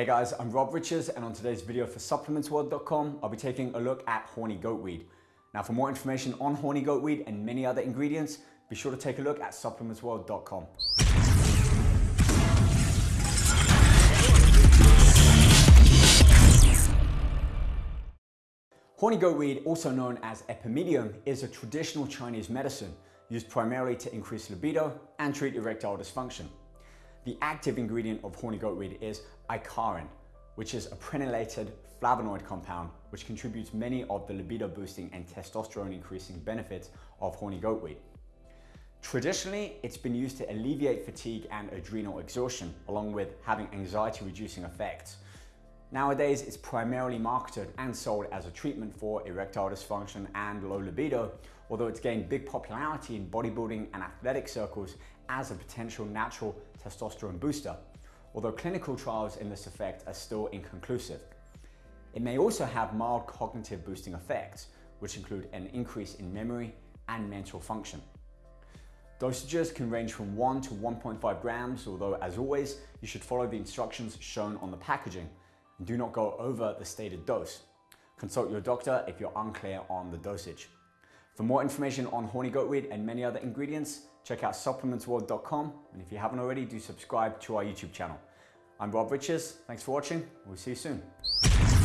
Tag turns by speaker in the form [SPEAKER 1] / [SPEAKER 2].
[SPEAKER 1] Hey guys, I'm Rob Riches and on today's video for supplementsworld.com, I'll be taking a look at horny goatweed. Now for more information on horny goatweed and many other ingredients, be sure to take a look at supplementsworld.com. Horny goatweed, also known as epimedium, is a traditional Chinese medicine used primarily to increase libido and treat erectile dysfunction. The active ingredient of horny goatweed is icariin, which is a prenylated flavonoid compound which contributes many of the libido boosting and testosterone increasing benefits of horny goatweed. Traditionally, it's been used to alleviate fatigue and adrenal exhaustion, along with having anxiety reducing effects. Nowadays, it's primarily marketed and sold as a treatment for erectile dysfunction and low libido, although it's gained big popularity in bodybuilding and athletic circles as a potential natural testosterone booster, although clinical trials in this effect are still inconclusive. It may also have mild cognitive boosting effects, which include an increase in memory and mental function. Dosages can range from 1 to 1.5 grams, although as always, you should follow the instructions shown on the packaging do not go over the stated dose. Consult your doctor if you're unclear on the dosage. For more information on horny goatweed and many other ingredients, check out supplementsworld.com and if you haven't already, do subscribe to our YouTube channel. I'm Rob Riches, thanks for watching, we'll see you soon.